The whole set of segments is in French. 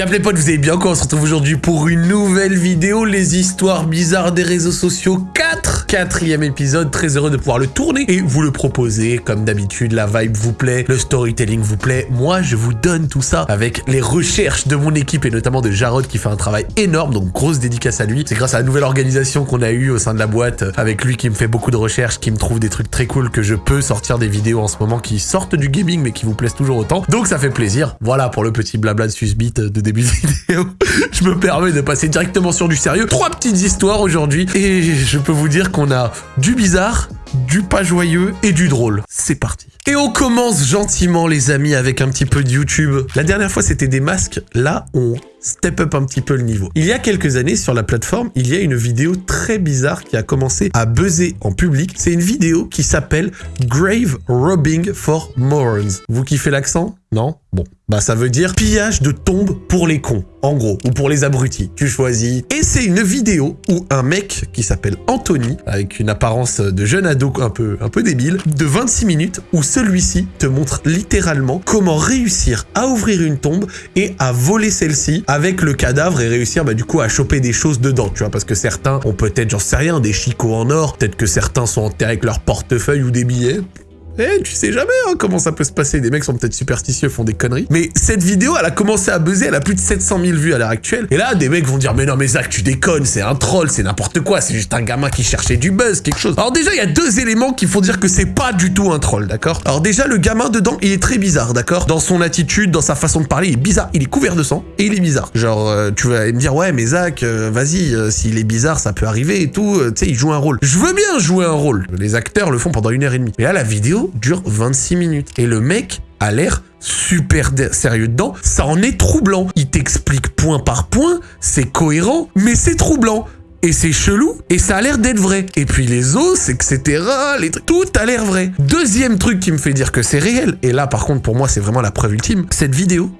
Y'a les potes, vous avez bien quoi? On se retrouve aujourd'hui pour une nouvelle vidéo, les histoires bizarres des réseaux sociaux 4 Quatrième épisode, très heureux de pouvoir le tourner et vous le proposer. Comme d'habitude, la vibe vous plaît, le storytelling vous plaît. Moi, je vous donne tout ça avec les recherches de mon équipe et notamment de Jarod qui fait un travail énorme, donc grosse dédicace à lui. C'est grâce à la nouvelle organisation qu'on a eue au sein de la boîte, avec lui qui me fait beaucoup de recherches, qui me trouve des trucs très cool que je peux sortir des vidéos en ce moment qui sortent du gaming mais qui vous plaisent toujours autant. Donc ça fait plaisir. Voilà pour le petit blabla de Susbit de début de vidéo. je me permets de passer directement sur du sérieux. Trois petites histoires aujourd'hui et je peux vous dire qu'on a du bizarre, du pas joyeux et du drôle. C'est parti. Et on commence gentiment les amis avec un petit peu de YouTube. La dernière fois c'était des masques, là on step up un petit peu le niveau. Il y a quelques années sur la plateforme, il y a une vidéo très bizarre qui a commencé à buzzer en public. C'est une vidéo qui s'appelle Grave Robbing for Morons. Vous kiffez l'accent? Non Bon, bah ça veut dire pillage de tombes pour les cons, en gros, ou pour les abrutis. Tu choisis. Et c'est une vidéo où un mec qui s'appelle Anthony, avec une apparence de jeune ado un peu, un peu débile, de 26 minutes, où celui-ci te montre littéralement comment réussir à ouvrir une tombe et à voler celle-ci avec le cadavre et réussir bah, du coup à choper des choses dedans, tu vois, parce que certains ont peut-être, j'en sais rien, des chicots en or, peut-être que certains sont enterrés avec leur portefeuille ou des billets, eh, tu sais jamais hein, comment ça peut se passer. Des mecs sont peut-être superstitieux, font des conneries. Mais cette vidéo, elle a commencé à buzzer, elle a plus de 700 000 vues à l'heure actuelle. Et là, des mecs vont dire, mais non, mais Zach, tu déconnes, c'est un troll, c'est n'importe quoi, c'est juste un gamin qui cherchait du buzz, quelque chose. Alors déjà, il y a deux éléments qui font dire que c'est pas du tout un troll, d'accord? Alors déjà, le gamin dedans, il est très bizarre, d'accord? Dans son attitude, dans sa façon de parler, il est bizarre. Il est couvert de sang et il est bizarre. Genre, euh, tu vas me dire, ouais, mais Zach, euh, vas-y, euh, s'il est bizarre, ça peut arriver et tout. tu sais, il joue un rôle. Je veux bien jouer un rôle. Les acteurs le font pendant une heure et demie. Mais là, la vidéo dure 26 minutes. Et le mec a l'air super sérieux dedans. Ça en est troublant. Il t'explique point par point, c'est cohérent, mais c'est troublant. Et c'est chelou, et ça a l'air d'être vrai. Et puis les os, etc., tout a l'air vrai. Deuxième truc qui me fait dire que c'est réel, et là par contre pour moi c'est vraiment la preuve ultime, cette vidéo,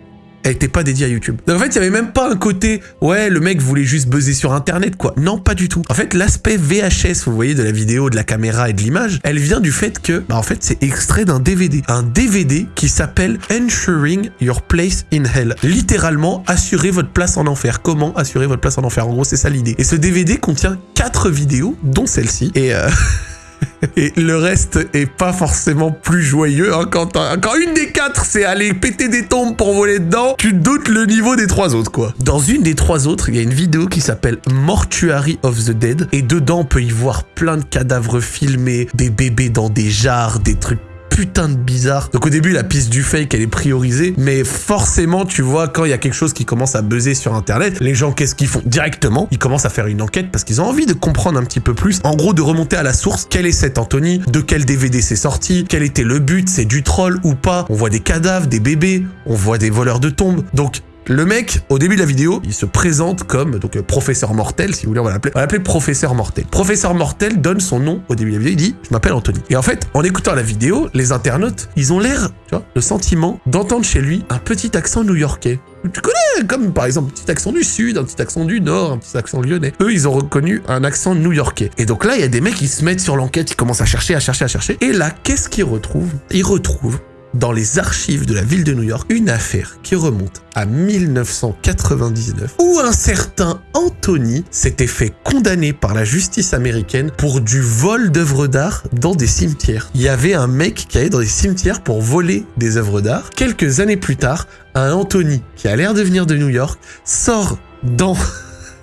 elle était pas dédiée à YouTube. Donc en fait, il y avait même pas un côté, ouais, le mec voulait juste buzzer sur Internet, quoi. Non, pas du tout. En fait, l'aspect VHS, vous voyez, de la vidéo, de la caméra et de l'image, elle vient du fait que, bah en fait, c'est extrait d'un DVD. Un DVD qui s'appelle Ensuring Your Place in Hell. Littéralement, assurer votre place en enfer. Comment assurer votre place en enfer? En gros, c'est ça l'idée. Et ce DVD contient quatre vidéos, dont celle-ci. Et euh... Et le reste est pas forcément plus joyeux. Hein, quand, quand, une des quatre, c'est aller péter des tombes pour voler dedans, tu doutes le niveau des trois autres, quoi. Dans une des trois autres, il y a une vidéo qui s'appelle Mortuary of the Dead. Et dedans, on peut y voir plein de cadavres filmés, des bébés dans des jars, des trucs putain de bizarre. Donc au début, la piste du fake, elle est priorisée, mais forcément, tu vois, quand il y a quelque chose qui commence à buzzer sur Internet, les gens, qu'est-ce qu'ils font Directement, ils commencent à faire une enquête parce qu'ils ont envie de comprendre un petit peu plus. En gros, de remonter à la source. Quel est cet Anthony? De quel DVD c'est sorti? Quel était le but? C'est du troll ou pas? On voit des cadavres, des bébés, on voit des voleurs de tombes. Donc le mec, au début de la vidéo, il se présente comme donc euh, professeur mortel, si vous voulez, on va l'appeler. On va l'appeler professeur mortel. Professeur mortel donne son nom au début de la vidéo. Il dit, je m'appelle Anthony. Et en fait, en écoutant la vidéo, les internautes, ils ont l'air, tu vois, le sentiment d'entendre chez lui un petit accent new-yorkais. Tu connais, comme par exemple un petit accent du sud, un petit accent du nord, un petit accent lyonnais. Eux, ils ont reconnu un accent new-yorkais. Et donc là, il y a des mecs qui se mettent sur l'enquête, ils commencent à chercher, à chercher, à chercher. Et là, qu'est-ce qu'ils retrouvent? Ils retrouvent dans les archives de la ville de New York une affaire qui remonte à 1999 où un certain Anthony s'était fait condamner par la justice américaine pour du vol d'œuvres d'art dans des cimetières. Il y avait un mec qui allait dans des cimetières pour voler des œuvres d'art. Quelques années plus tard, un Anthony qui a l'air de venir de New York sort dans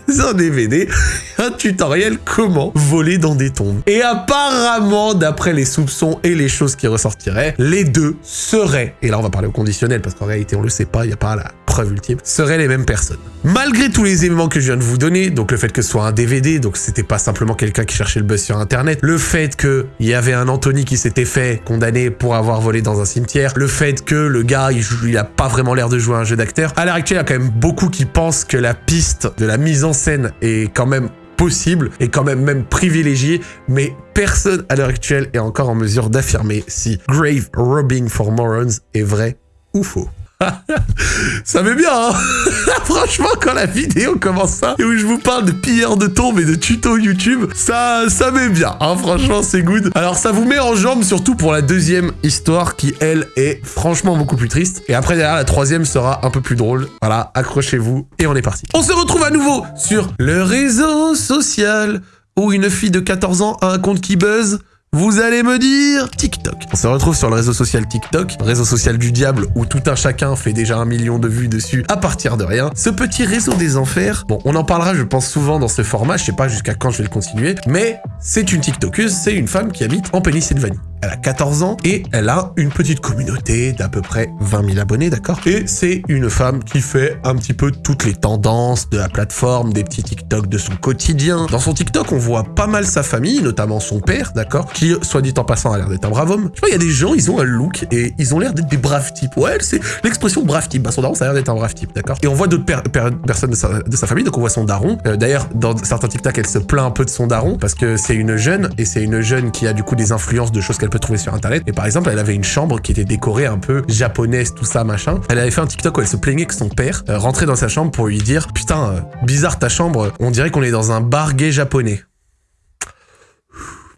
un DVD, un tutoriel comment voler dans des tombes. Et apparemment, d'après les soupçons et les choses qui ressortiraient, les deux seraient, et là on va parler au conditionnel parce qu'en réalité on le sait pas, il n'y a pas la preuve ultime, seraient les mêmes personnes. Malgré tous les éléments que je viens de vous donner, donc le fait que ce soit un DVD, donc c'était pas simplement quelqu'un qui cherchait le buzz sur internet, le fait qu'il y avait un Anthony qui s'était fait condamner pour avoir volé dans un cimetière, le fait que le gars il, il a pas vraiment l'air de jouer un jeu d'acteur, à l'heure actuelle il y a quand même beaucoup qui pensent que la piste de la mise en scène est quand même possible et quand même même privilégiée, mais personne à l'heure actuelle est encore en mesure d'affirmer si Grave Robbing for Morons est vrai ou faux. ça met bien, hein Franchement, quand la vidéo commence ça, et où je vous parle de pilleurs de tombes et de tutos YouTube, ça, ça met bien, hein Franchement, c'est good. Alors, ça vous met en jambe, surtout pour la deuxième histoire, qui, elle, est franchement beaucoup plus triste. Et après, derrière, la troisième sera un peu plus drôle. Voilà, accrochez-vous, et on est parti. On se retrouve à nouveau sur le réseau social, où une fille de 14 ans a un compte qui buzz, vous allez me dire TikTok. On se retrouve sur le réseau social TikTok, réseau social du diable où tout un chacun fait déjà un million de vues dessus à partir de rien. Ce petit réseau des enfers, bon, on en parlera je pense souvent dans ce format, je sais pas jusqu'à quand je vais le continuer, mais c'est une TikTokeuse, c'est une femme qui habite en Pennsylvanie. Elle a 14 ans et elle a une petite communauté d'à peu près 20 000 abonnés, d'accord? Et c'est une femme qui fait un petit peu toutes les tendances de la plateforme, des petits TikTok de son quotidien. Dans son TikTok, on voit pas mal sa famille, notamment son père, d'accord? Qui, soit dit en passant, a l'air d'être un brave homme. Tu vois, il y a des gens, ils ont un look et ils ont l'air d'être des braves types. Ouais, c'est l'expression brave type. Bah, son daron, ça a l'air d'être un brave type, d'accord? Et on voit d'autres personnes de sa, famille, donc on voit son daron. Euh, d'ailleurs, dans certains TikTok, elle se plaint un peu de son daron parce que c'est une jeune et c'est une jeune qui a du coup des influences de choses qu'elle peut trouver sur internet. Et par exemple, elle avait une chambre qui était décorée un peu japonaise, tout ça, machin. Elle avait fait un TikTok où elle se plaignait que son père euh, rentrait dans sa chambre pour lui dire Putain, euh, bizarre ta chambre, on dirait qu'on est dans un bar gay japonais.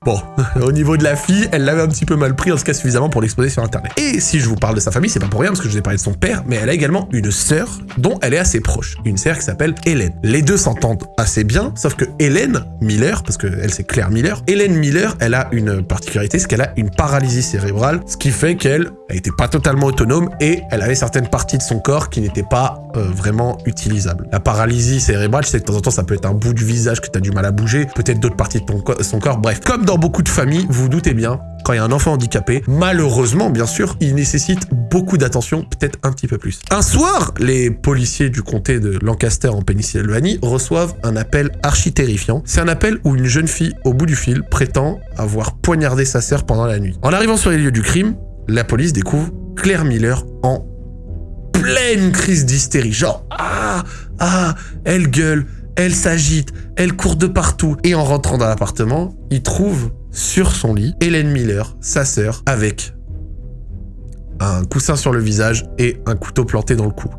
Bon, au niveau de la fille, elle l'avait un petit peu mal pris, en tout cas suffisamment pour l'exposer sur internet. Et si je vous parle de sa famille, c'est pas pour rien, parce que je vous ai parlé de son père, mais elle a également une sœur dont elle est assez proche. Une sœur qui s'appelle Hélène. Les deux s'entendent assez bien, sauf que Hélène Miller, parce que elle c'est Claire Miller, Hélène Miller, elle a une particularité, c'est qu'elle a une paralysie cérébrale, ce qui fait qu'elle n'était pas totalement autonome et elle avait certaines parties de son corps qui n'étaient pas euh, vraiment utilisables. La paralysie cérébrale, je sais que de temps en temps ça peut être un bout du visage que tu as du mal à bouger, peut-être d'autres parties de son corps, bref. Comme beaucoup de familles, vous, vous doutez bien, quand il y a un enfant handicapé, malheureusement, bien sûr, il nécessite beaucoup d'attention, peut-être un petit peu plus. Un soir, les policiers du comté de Lancaster en Pennsylvanie reçoivent un appel archi terrifiant. C'est un appel où une jeune fille au bout du fil prétend avoir poignardé sa sœur pendant la nuit. En arrivant sur les lieux du crime, la police découvre Claire Miller en pleine crise d'hystérie. Genre, ah, ah, elle gueule, elle s'agite, elle court de partout. Et en rentrant dans l'appartement, il trouve sur son lit Hélène Miller, sa sœur, avec un coussin sur le visage et un couteau planté dans le cou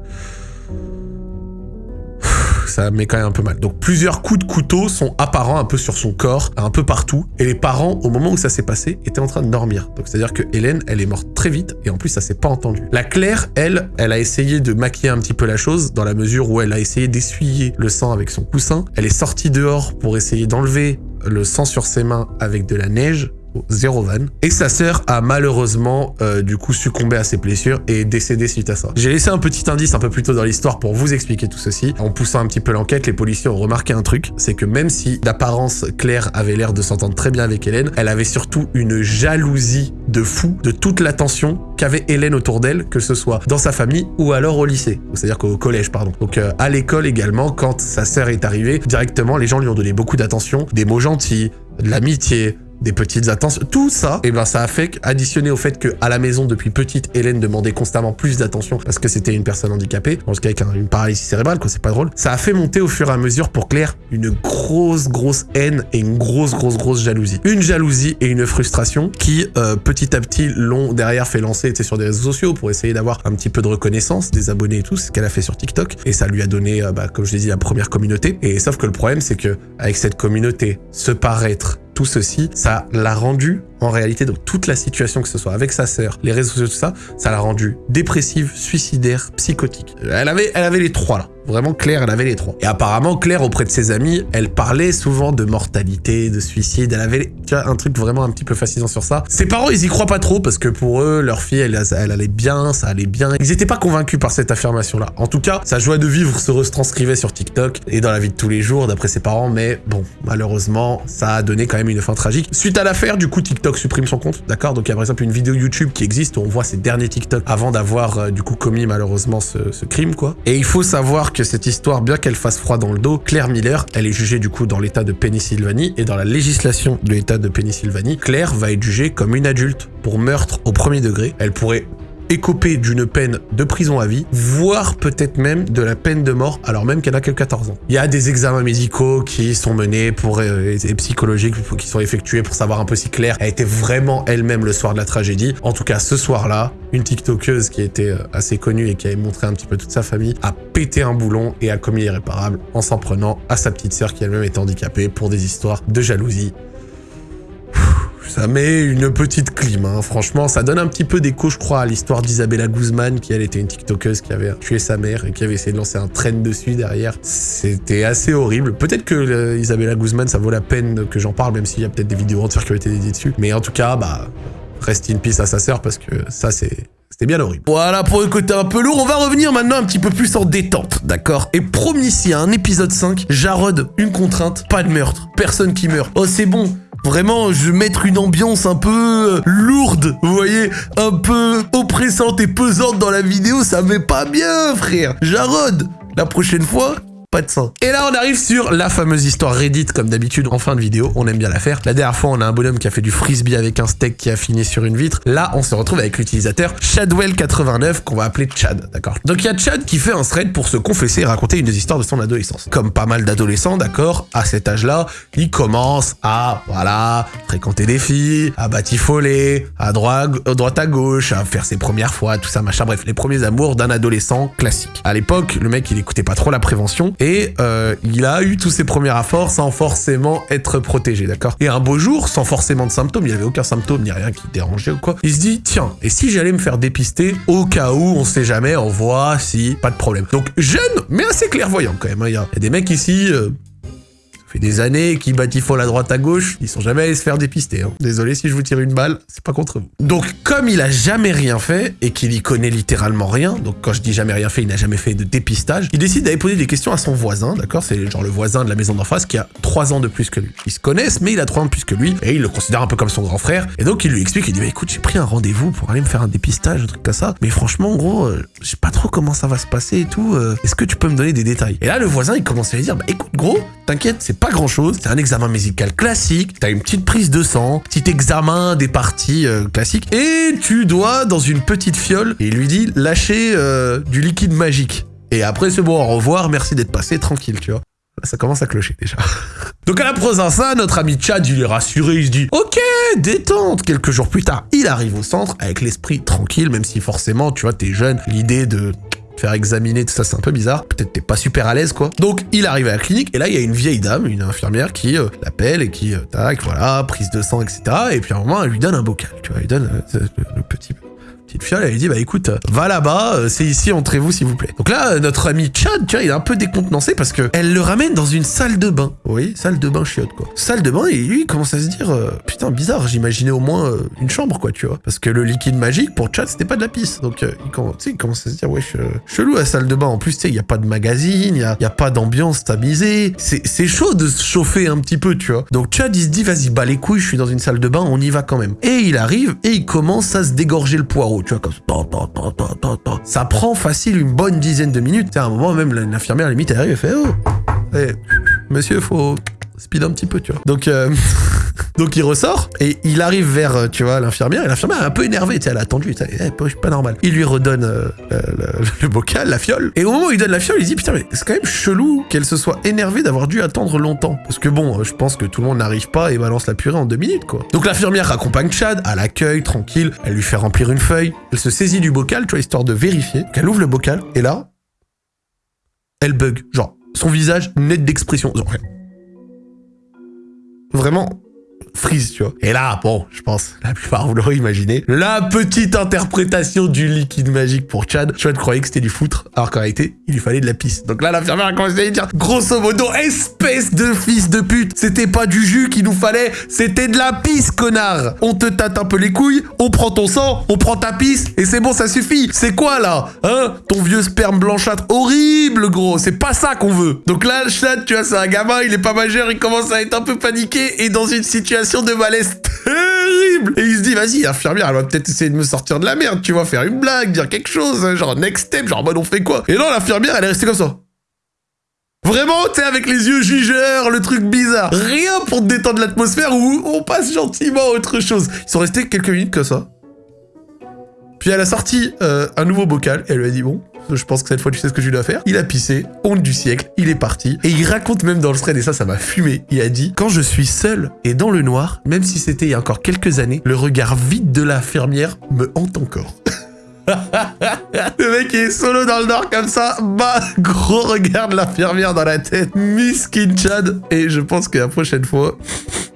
ça met quand même un peu mal. Donc plusieurs coups de couteau sont apparents un peu sur son corps, un peu partout. Et les parents, au moment où ça s'est passé, étaient en train de dormir. Donc c'est-à-dire que Hélène, elle est morte très vite et en plus ça s'est pas entendu. La Claire, elle, elle a essayé de maquiller un petit peu la chose dans la mesure où elle a essayé d'essuyer le sang avec son coussin. Elle est sortie dehors pour essayer d'enlever le sang sur ses mains avec de la neige zéro van. Et sa sœur a malheureusement euh, du coup succombé à ses blessures et est décédée suite à ça. J'ai laissé un petit indice un peu plus tôt dans l'histoire pour vous expliquer tout ceci. En poussant un petit peu l'enquête, les policiers ont remarqué un truc, c'est que même si d'apparence Claire avait l'air de s'entendre très bien avec Hélène, elle avait surtout une jalousie de fou de toute l'attention qu'avait Hélène autour d'elle, que ce soit dans sa famille ou alors au lycée. C'est-à-dire qu'au collège, pardon. Donc euh, à l'école également, quand sa sœur est arrivée, directement les gens lui ont donné beaucoup d'attention, des mots gentils, de l'amitié, des petites attentions, tout ça, et eh ben ça a fait additionné au fait que à la maison depuis petite, Hélène demandait constamment plus d'attention parce que c'était une personne handicapée, en tout cas avec une paralysie cérébrale, quoi, c'est pas drôle. Ça a fait monter au fur et à mesure pour Claire une grosse grosse haine et une grosse grosse grosse jalousie, une jalousie et une frustration qui euh, petit à petit l'ont derrière fait lancer, sur des réseaux sociaux pour essayer d'avoir un petit peu de reconnaissance des abonnés et tout, ce qu'elle a fait sur TikTok et ça lui a donné, euh, bah, comme je l'ai dit, la première communauté. Et sauf que le problème c'est que avec cette communauté, se paraître tout ceci, ça l'a rendu en réalité, donc toute la situation, que ce soit avec sa sœur, les réseaux sociaux, tout ça, ça l'a rendue dépressive, suicidaire, psychotique. Elle avait, elle avait les trois là. Vraiment, Claire, elle avait les trois. Et apparemment, Claire, auprès de ses amis, elle parlait souvent de mortalité, de suicide. Elle avait, tu vois, un truc vraiment un petit peu fascinant sur ça. Ses parents, ils y croient pas trop parce que pour eux, leur fille, elle, allait bien, ça allait bien. Ils étaient pas convaincus par cette affirmation-là. En tout cas, sa joie de vivre se retranscrivait sur TikTok et dans la vie de tous les jours, d'après ses parents. Mais bon, malheureusement, ça a donné quand même une fin tragique. Suite à l'affaire, du coup, TikTok supprime son compte, d'accord? Donc il y a par exemple une vidéo YouTube qui existe où on voit ses derniers TikTok avant d'avoir euh, du coup commis malheureusement ce, ce, crime, quoi. Et il faut savoir que cette histoire, bien qu'elle fasse froid dans le dos, Claire Miller, elle est jugée du coup dans l'état de Pennsylvanie et dans la législation de l'état de Pennsylvanie, Claire va être jugée comme une adulte pour meurtre au premier degré. Elle pourrait écoper d'une peine de prison à vie, voire peut-être même de la peine de mort, alors même qu'elle n'a que 14 ans. Il y a des examens médicaux qui sont menés pour, euh, psychologiques qui sont effectués pour savoir un peu si Claire a été vraiment elle-même le soir de la tragédie. En tout cas, ce soir-là, une TikTokeuse qui était euh, assez connue et qui avait montré un petit peu toute sa famille a pété un boulon et a commis l'irréparable en s'en prenant à sa petite sœur qui elle-même était handicapée pour des histoires de jalousie ça met une petite clim, hein. franchement, ça donne un petit peu d'écho, je crois, à l'histoire d'Isabella Guzman, qui elle était une TikTokeuse qui avait tué sa mère et qui avait essayé de lancer un train dessus derrière. C'était assez horrible. Peut-être que euh, Isabella Guzman, ça vaut la peine que j'en parle, même s'il y a peut-être des vidéos entières qui ont été dédiées dessus. Mais en tout cas, bah, reste in peace à sa sœur parce que ça, c'est c'était bien horrible. Voilà pour le côté un peu lourd, on va revenir maintenant un petit peu plus en détente, d'accord? Et promis, ici, un épisode 5, Jarod, une contrainte, pas de meurtre, personne qui meurt. Oh c'est bon, Vraiment, je vais mettre une ambiance un peu euh, lourde, vous voyez Un peu oppressante et pesante dans la vidéo, ça met pas bien, frère. Jarod, la prochaine fois, pas de. Et là, on arrive sur la fameuse histoire Reddit, comme d'habitude, en fin de vidéo. On aime bien la faire. La dernière fois, on a un bonhomme qui a fait du frisbee avec un steak qui a fini sur une vitre. Là, on se retrouve avec l'utilisateur Chadwell89, qu'on va appeler Chad, d'accord? Donc, il y a Chad qui fait un thread pour se confesser et raconter une des histoires de son adolescence. Comme pas mal d'adolescents, d'accord, à cet âge-là, il commence à, voilà, fréquenter des filles, à batifoler, à à droite à gauche, à faire ses premières fois, tout ça, machin. Bref, les premiers amours d'un adolescent classique. À l'époque, le mec, il écoutait pas trop la prévention et euh, il a eu tous ses premiers rapports sans forcément être protégé, d'accord? Et un beau jour, sans forcément de symptômes, il avait aucun symptôme ni rien qui dérangeait ou quoi, il se dit, tiens, et si j'allais me faire dépister au cas où, on sait jamais, on voit si, pas de problème. Donc jeune, mais assez clairvoyant quand même, hein. il y, a des mecs ici, euh, fait des années qu'ils batifolent à droite à gauche, ils sont jamais allés se faire dépister. Hein. Désolé si je vous tire une balle, c'est pas contre vous. Donc comme il a jamais rien fait et qu'il y connaît littéralement rien, donc quand je dis jamais rien fait, il n'a jamais fait de dépistage, il décide d'aller poser des questions à son voisin, d'accord? C'est genre le voisin de la maison d'en face qui a 3 ans de plus que lui. Ils se connaissent, mais il a 3 ans de plus que lui et il le considère un peu comme son grand frère. Et donc il lui explique, il dit bah écoute, j'ai pris un rendez-vous pour aller me faire un dépistage, un truc comme ça. Mais franchement, gros, euh, je sais pas trop comment ça va se passer et tout. Euh, est-ce que tu peux me donner des détails? Et là, le voisin, il commence à lui dire, bah écoute, gros, t'inquiète, c'est pas grand chose, c'est un examen médical classique, t'as une petite prise de sang, petit examen des parties euh, classiques, et tu dois, dans une petite fiole, et il lui dit, lâcher euh, du liquide magique. Et après, c'est bon, au revoir, merci d'être passé, tranquille, tu vois. ça commence à clocher déjà. Donc à la ça, notre ami Chad, il est rassuré, il se dit « Ok, détente !» Quelques jours plus tard, il arrive au centre avec l'esprit tranquille, même si forcément, tu vois, t'es jeune, l'idée de faire examiner, tout ça, c'est un peu bizarre. Peut-être t'es pas super à l'aise, quoi. Donc, il arrive à la clinique, et là, il y a une vieille dame, une infirmière, qui euh, l'appelle et qui, euh, tac, voilà, prise de sang, etc. Et puis à un moment, elle lui donne un bocal, tu vois, elle lui donne euh, le petit petite fiole, elle lui dit bah écoute, va là-bas, euh, c'est ici, entrez-vous s'il vous plaît. Donc là, euh, notre ami Chad, tu vois, il est un peu décontenancé parce que elle le ramène dans une salle de bain. Oui, salle de bain chiotte quoi. Salle de bain et lui il commence à se dire euh, putain bizarre, j'imaginais au moins une chambre quoi, tu vois. Parce que le liquide magique pour Chad c'était pas de la pisse. Donc il, commence, il commence à se dire ouais chelou la salle de bain. En plus tu sais il y a pas de magazine, il y a, pas d'ambiance tamisée. C'est chaud de se chauffer un petit peu tu vois. Donc Chad il se dit vas-y bah les couilles, je suis dans une salle de bain, on y va quand même. Et il arrive et il commence à se dégorger le poireau tu vois, comme ça. Ça prend facile une bonne dizaine de minutes. À un moment, même l'infirmière, limite, elle arrive et fait Oh, eh, monsieur, faut speed un petit peu, tu vois. Donc, euh, donc il ressort et il arrive vers, euh, tu vois, l'infirmière. Et l'infirmière est un peu énervée, tu sais, elle a attendu, eh, pas normal. Il lui redonne euh, le, bocal, la fiole. Et au moment où il donne la fiole, il dit putain, mais c'est quand même chelou qu'elle se soit énervée d'avoir dû attendre longtemps. Parce que bon, je pense que tout le monde n'arrive pas et balance la purée en deux minutes, quoi. Donc l'infirmière accompagne Chad à l'accueil, tranquille. Elle lui fait remplir une feuille. Elle se saisit du bocal, tu vois, histoire de vérifier. qu'elle ouvre le bocal et là, elle bug. Genre, son visage net d'expression. Vraiment freeze, tu vois. Et là, bon, je pense, la plupart vous l'aurez imaginé, la petite interprétation du liquide magique pour Chad. Chad croyait que c'était du foutre, alors qu'en réalité, il lui fallait de la pisse. Donc là, l'infirmière a commencé à lui dire, grosso modo, espèce de fils de pute, c'était pas du jus qu'il nous fallait, c'était de la pisse, connard. On te tâte un peu les couilles, on prend ton sang, on prend ta pisse, et c'est bon, ça suffit. C'est quoi, là Hein? Ton vieux sperme blanchâtre horrible, gros, c'est pas ça qu'on veut. Donc là, Chad, tu vois, c'est un gamin, il est pas majeur, il commence à être un peu paniqué, et dans une situation de malaise terrible. Et il se dit, vas-y, infirmière, elle va peut-être essayer de me sortir de la merde, tu vois, faire une blague, dire quelque chose, hein, genre next step, genre, bon, on fait quoi? Et non, l'infirmière, elle est restée comme ça. Vraiment, sais, avec les yeux jugeurs, le truc bizarre. Rien pour détendre l'atmosphère où on passe gentiment à autre chose. Ils sont restés quelques minutes comme ça. Puis elle a sorti euh, un nouveau bocal, et elle lui a dit, bon, je pense que cette fois tu sais ce que tu dois faire. Il a pissé, honte du siècle, il est parti. Et il raconte même dans le thread, et ça, ça m'a fumé. Il a dit, quand je suis seul et dans le noir, même si c'était il y a encore quelques années, le regard vide de l'infirmière me hante encore. le mec est solo dans le nord comme ça, bah gros regard de l'infirmière dans la tête, Miss Kinchad. Et je pense que la prochaine fois,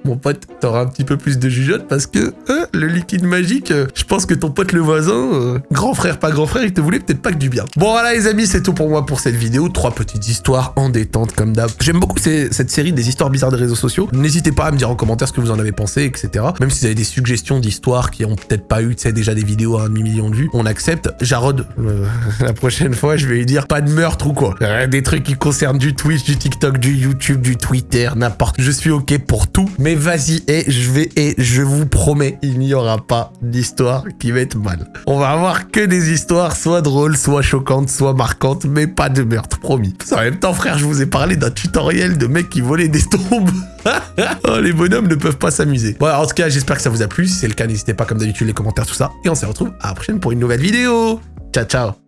mon pote, t'auras un petit peu plus de jugeote parce que euh, le liquide magique, euh, je pense que ton pote le voisin, euh, grand frère, pas grand frère, il te voulait peut-être pas que du bien. Bon voilà les amis, c'est tout pour moi pour cette vidéo. Trois petites histoires en détente comme d'hab. J'aime beaucoup cette série des histoires bizarres des réseaux sociaux. N'hésitez pas à me dire en commentaire ce que vous en avez pensé, etc. Même si vous avez des suggestions d'histoires qui ont peut-être pas eu, tu sais, déjà des vidéos à un demi-million de vues, on accepte. Jarod, la prochaine fois, je vais lui dire pas de meurtre ou quoi. Des trucs qui concernent du Twitch, du TikTok, du YouTube, du Twitter, n'importe. Je suis ok pour tout, mais vas-y, et je vais, et je vous promets, il n'y aura pas d'histoire qui va être mal. On va avoir que des histoires soit drôles, soit choquantes, soit marquantes, mais pas de meurtre, promis. En même temps, frère, je vous ai parlé d'un tutoriel de mecs qui volaient des tombes. oh, les bonhommes ne peuvent pas s'amuser. Bon, en tout cas, j'espère que ça vous a plu. Si c'est le cas, n'hésitez pas, comme d'habitude, les commentaires, tout ça. Et on se retrouve à la prochaine pour une nouvelle vidéo. Ciao, ciao